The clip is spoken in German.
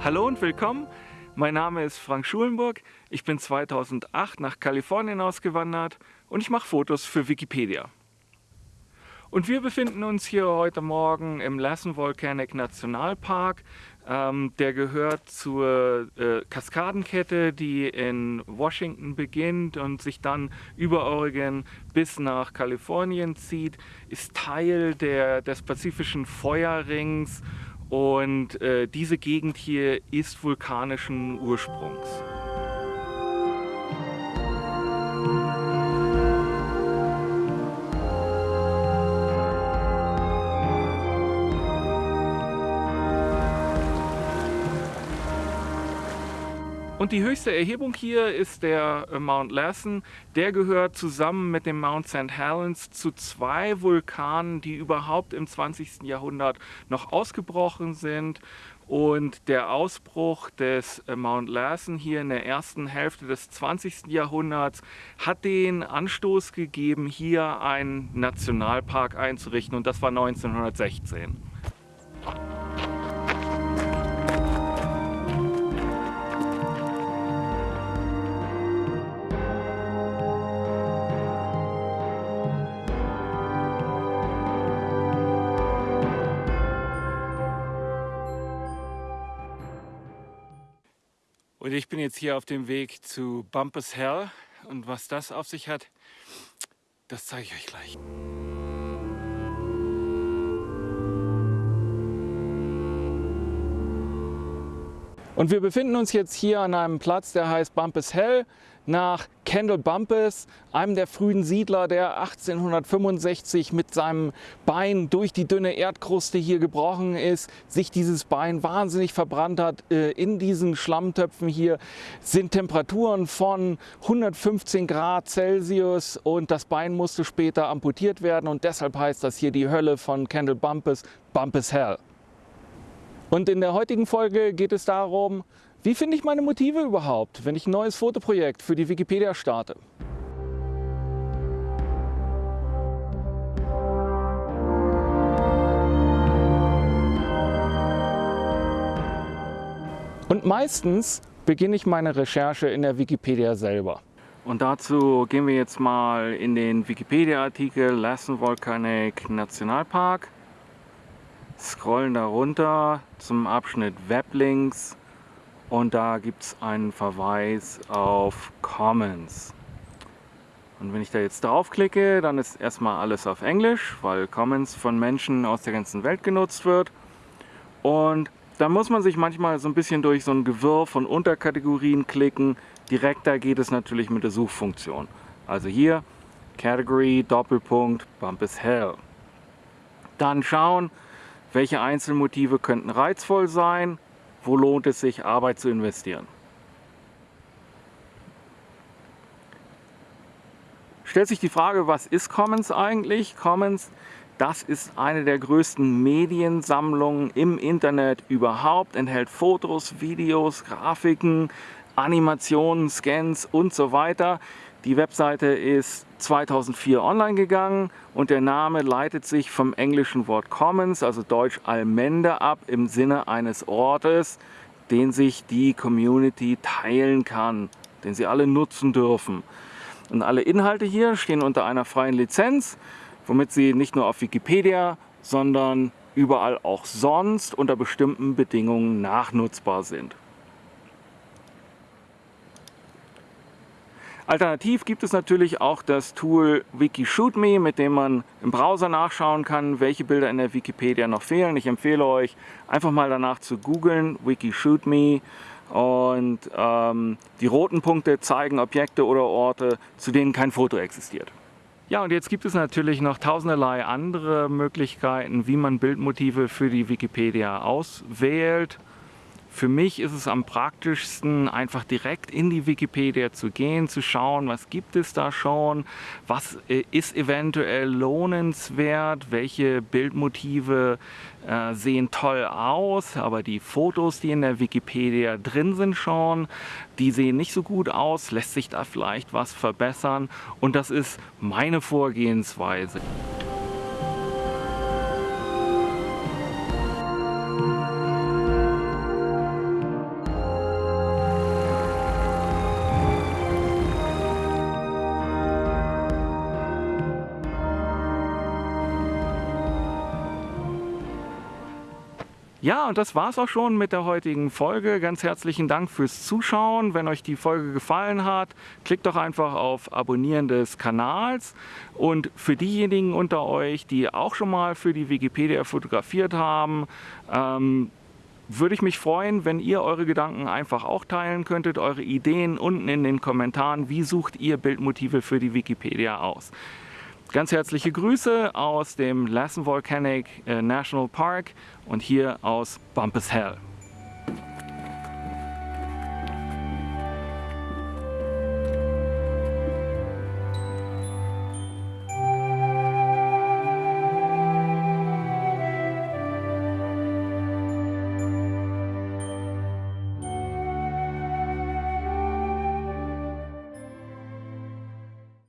Hallo und willkommen. Mein Name ist Frank Schulenburg. Ich bin 2008 nach Kalifornien ausgewandert und ich mache Fotos für Wikipedia. Und wir befinden uns hier heute Morgen im Lassen Volcanic Nationalpark. Ähm, der gehört zur äh, Kaskadenkette, die in Washington beginnt und sich dann über Oregon bis nach Kalifornien zieht, ist Teil der, des Pazifischen Feuerrings und äh, diese Gegend hier ist vulkanischen Ursprungs. Und die höchste Erhebung hier ist der äh, Mount Lassen. Der gehört zusammen mit dem Mount St. Helens zu zwei Vulkanen, die überhaupt im 20. Jahrhundert noch ausgebrochen sind. Und der Ausbruch des äh, Mount Lassen hier in der ersten Hälfte des 20. Jahrhunderts hat den Anstoß gegeben, hier einen Nationalpark einzurichten und das war 1916. Und ich bin jetzt hier auf dem Weg zu Bumpus Hell und was das auf sich hat, das zeige ich euch gleich. Und wir befinden uns jetzt hier an einem Platz, der heißt Bumpus Hell, nach Kendall Bumpus, einem der frühen Siedler, der 1865 mit seinem Bein durch die dünne Erdkruste hier gebrochen ist, sich dieses Bein wahnsinnig verbrannt hat. Äh, in diesen Schlammtöpfen hier sind Temperaturen von 115 Grad Celsius und das Bein musste später amputiert werden und deshalb heißt das hier die Hölle von Kendall Bumpus, Bumpus Hell. Und in der heutigen Folge geht es darum, wie finde ich meine Motive überhaupt, wenn ich ein neues Fotoprojekt für die Wikipedia starte. Und meistens beginne ich meine Recherche in der Wikipedia selber. Und dazu gehen wir jetzt mal in den Wikipedia-Artikel Lassen Volcanic Nationalpark scrollen da runter zum Abschnitt Weblinks und da gibt es einen Verweis auf Commons. Und wenn ich da jetzt draufklicke, dann ist erstmal alles auf Englisch, weil Commons von Menschen aus der ganzen Welt genutzt wird. Und da muss man sich manchmal so ein bisschen durch so ein Gewirr von Unterkategorien klicken. Direkter geht es natürlich mit der Suchfunktion. Also hier Category Doppelpunkt Bump is Hell. Dann schauen, welche Einzelmotive könnten reizvoll sein? Wo lohnt es sich, Arbeit zu investieren? Stellt sich die Frage, was ist Commons eigentlich? Commons, das ist eine der größten Mediensammlungen im Internet überhaupt, enthält Fotos, Videos, Grafiken, Animationen, Scans und so weiter. Die Webseite ist 2004 online gegangen und der Name leitet sich vom englischen Wort Commons, also deutsch Allmende ab, im Sinne eines Ortes, den sich die Community teilen kann, den sie alle nutzen dürfen. Und alle Inhalte hier stehen unter einer freien Lizenz, womit sie nicht nur auf Wikipedia, sondern überall auch sonst unter bestimmten Bedingungen nachnutzbar sind. Alternativ gibt es natürlich auch das Tool WikiShootMe, mit dem man im Browser nachschauen kann, welche Bilder in der Wikipedia noch fehlen. Ich empfehle euch, einfach mal danach zu googeln, WikiShootMe. Und ähm, die roten Punkte zeigen Objekte oder Orte, zu denen kein Foto existiert. Ja, und jetzt gibt es natürlich noch tausenderlei andere Möglichkeiten, wie man Bildmotive für die Wikipedia auswählt. Für mich ist es am praktischsten, einfach direkt in die Wikipedia zu gehen, zu schauen, was gibt es da schon, was äh, ist eventuell lohnenswert, welche Bildmotive äh, sehen toll aus, aber die Fotos, die in der Wikipedia drin sind schon, die sehen nicht so gut aus, lässt sich da vielleicht was verbessern und das ist meine Vorgehensweise. Ja, und das war's auch schon mit der heutigen Folge. Ganz herzlichen Dank fürs Zuschauen. Wenn euch die Folge gefallen hat, klickt doch einfach auf Abonnieren des Kanals. Und für diejenigen unter euch, die auch schon mal für die Wikipedia fotografiert haben, ähm, würde ich mich freuen, wenn ihr eure Gedanken einfach auch teilen könntet, eure Ideen unten in den Kommentaren. Wie sucht ihr Bildmotive für die Wikipedia aus? Ganz herzliche Grüße aus dem Lassen Volcanic äh, National Park und hier aus Bumpus Hell.